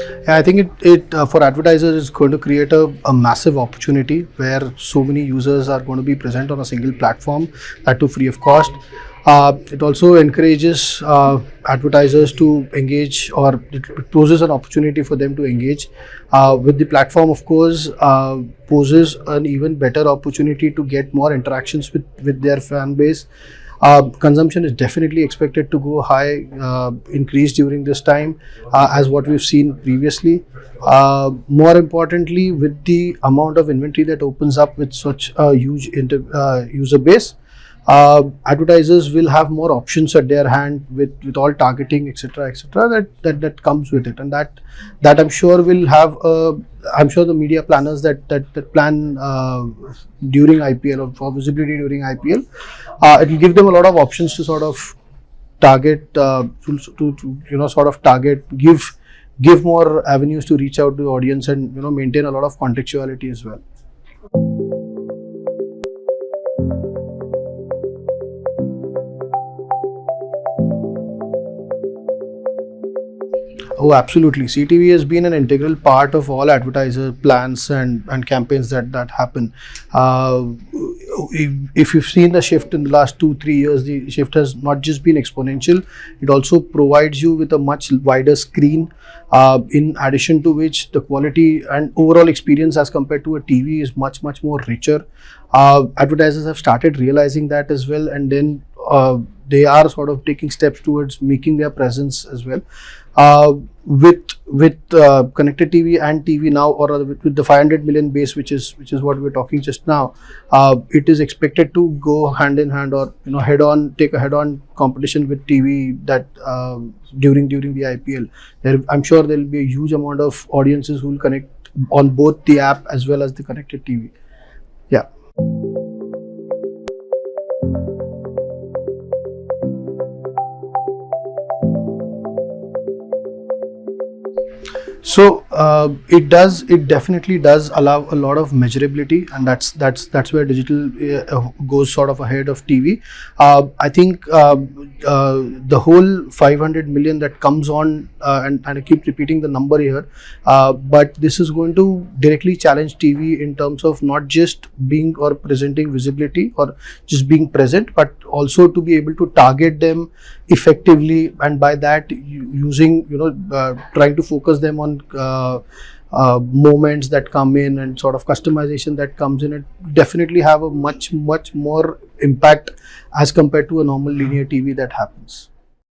Yeah, I think it, it uh, for advertisers is going to create a, a massive opportunity where so many users are going to be present on a single platform, that too free of cost. Uh, it also encourages uh, advertisers to engage or it poses an opportunity for them to engage uh, with the platform of course uh, poses an even better opportunity to get more interactions with with their fan base uh, consumption is definitely expected to go high, uh, increase during this time, uh, as what we've seen previously. Uh, more importantly, with the amount of inventory that opens up with such a huge uh, user base, uh, advertisers will have more options at their hand with with all targeting etc etc that, that that comes with it. And that that i'm sure will have a i'm sure the media planners that that, that plan uh, during ipl or for visibility during ipl uh, it will give them a lot of options to sort of target uh, to, to, to you know sort of target give give more avenues to reach out to the audience and you know maintain a lot of contextuality as well Oh, absolutely. CTV has been an integral part of all advertiser plans and, and campaigns that that happen. Uh, if, if you've seen the shift in the last two three years, the shift has not just been exponential. It also provides you with a much wider screen. Uh, in addition to which, the quality and overall experience as compared to a TV is much much more richer. Uh, advertisers have started realizing that as well, and then uh, they are sort of taking steps towards making their presence as well. Uh, with with uh, connected TV and TV now, or with, with, the 500 million base, which is which is what we're talking just now, uh, it is expected to go hand in hand, or you know, head on take a head on competition with TV that uh, during during the IPL. There, I'm sure there will be a huge amount of audiences who will connect on both the app as well as the connected TV. Yeah. So uh, it does, it definitely does allow a lot of measurability, and that's that's that's where digital uh, goes sort of ahead of TV. Uh, I think um, uh, the whole 500 million that comes on, uh, and, and I keep repeating the number here, uh, but this is going to directly challenge TV in terms of not just being or presenting visibility or just being present, but also to be able to target them effectively, and by that using you know trying to focus them on uh, uh, moments that come in and sort of customization that comes in it definitely have a much much more impact as compared to a normal linear tv that happens